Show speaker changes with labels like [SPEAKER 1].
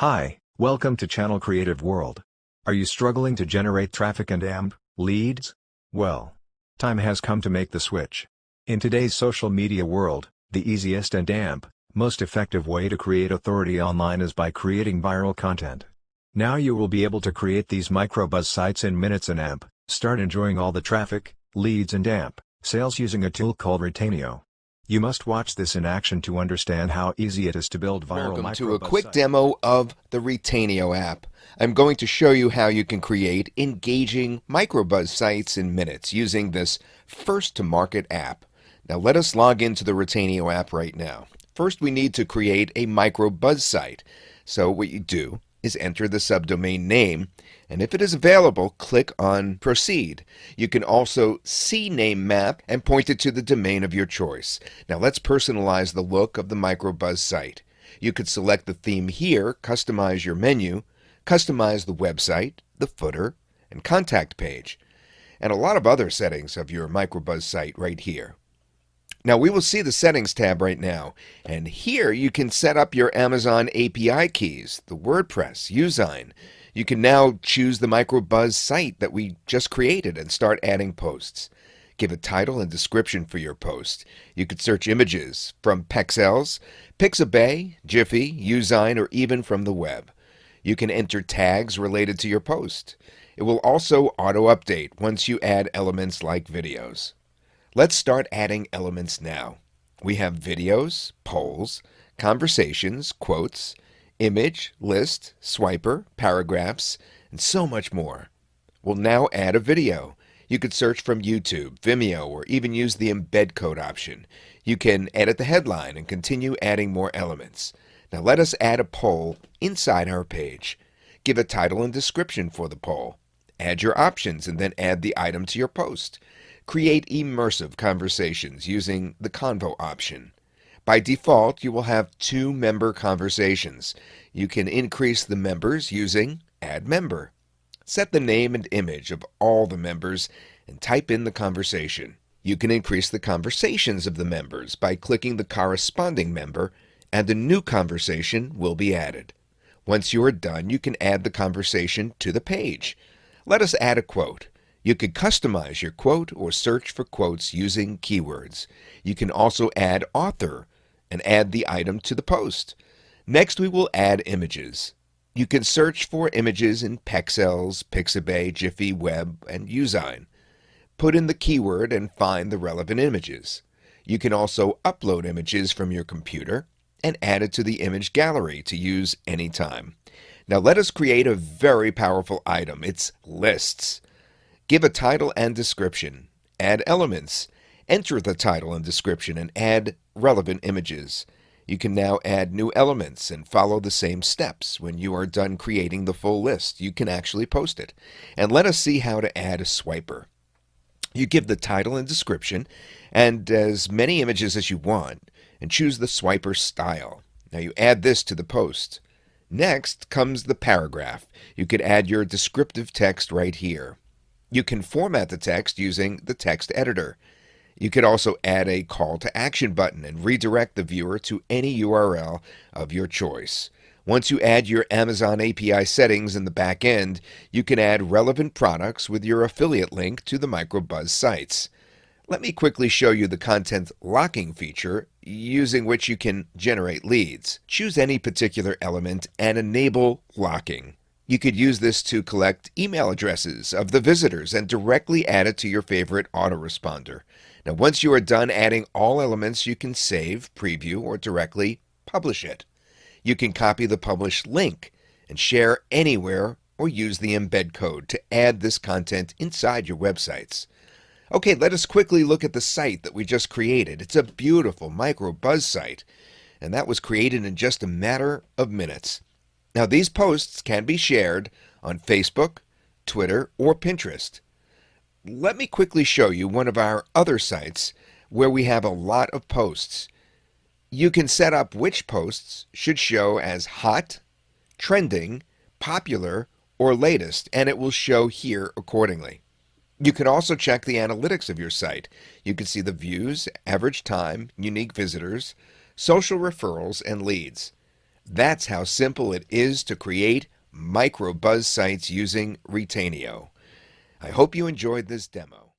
[SPEAKER 1] Hi, welcome to Channel Creative World. Are you struggling to generate traffic and AMP leads? Well, time has come to make the switch. In today's social media world, the easiest and AMP, most effective way to create authority online is by creating viral content. Now you will be able to create these microbuzz sites in minutes and AMP, start enjoying all the traffic, leads and AMP, sales using a tool called Retainio. You must watch this in action to understand how easy it is to build viral
[SPEAKER 2] Welcome to a quick demo of the Retainio app. I'm going to show you how you can create engaging microbuzz sites in minutes using this first to market app. Now let us log into the Retainio app right now. First we need to create a microbuzz site. So what you do is enter the subdomain name and if it is available click on proceed. You can also CNAME map and point it to the domain of your choice. Now let's personalize the look of the microbuzz site. You could select the theme here, customize your menu, customize the website, the footer, and contact page, and a lot of other settings of your microbuzz site right here. Now we will see the settings tab right now and here you can set up your Amazon API keys, the WordPress, Usign. You can now choose the microbuzz site that we just created and start adding posts. Give a title and description for your post. You could search images from Pexels, Pixabay, Giphy, Usign, or even from the web. You can enter tags related to your post. It will also auto-update once you add elements like videos. Let's start adding elements now. We have videos, polls, conversations, quotes, image, list, swiper, paragraphs, and so much more. We'll now add a video. You could search from YouTube, Vimeo, or even use the embed code option. You can edit the headline and continue adding more elements. Now let us add a poll inside our page. Give a title and description for the poll. Add your options and then add the item to your post. Create immersive conversations using the Convo option. By default, you will have two member conversations. You can increase the members using Add Member. Set the name and image of all the members and type in the conversation. You can increase the conversations of the members by clicking the corresponding member and a new conversation will be added. Once you are done, you can add the conversation to the page. Let us add a quote. You could customize your quote or search for quotes using keywords. You can also add author and add the item to the post. Next, we will add images. You can search for images in Pexels, Pixabay, Giphy, Web, and Usign. Put in the keyword and find the relevant images. You can also upload images from your computer and add it to the image gallery to use anytime. Now let us create a very powerful item. It's lists. Give a title and description. Add elements. Enter the title and description and add relevant images. You can now add new elements and follow the same steps. When you are done creating the full list, you can actually post it. And let us see how to add a swiper. You give the title and description and as many images as you want and choose the swiper style. Now you add this to the post. Next comes the paragraph. You could add your descriptive text right here. You can format the text using the text editor. You could also add a call to action button and redirect the viewer to any URL of your choice. Once you add your Amazon API settings in the back end, you can add relevant products with your affiliate link to the microbuzz sites. Let me quickly show you the content locking feature using which you can generate leads. Choose any particular element and enable locking. You could use this to collect email addresses of the visitors and directly add it to your favorite autoresponder. Now once you are done adding all elements, you can save, preview, or directly publish it. You can copy the published link and share anywhere or use the embed code to add this content inside your websites. Okay, let us quickly look at the site that we just created. It's a beautiful micro buzz site, and that was created in just a matter of minutes. Now, these posts can be shared on Facebook, Twitter, or Pinterest. Let me quickly show you one of our other sites where we have a lot of posts. You can set up which posts should show as hot, trending, popular, or latest, and it will show here accordingly. You can also check the analytics of your site. You can see the views, average time, unique visitors, social referrals, and leads. That's how simple it is to create micro buzz sites using Retainio. I hope you enjoyed this demo.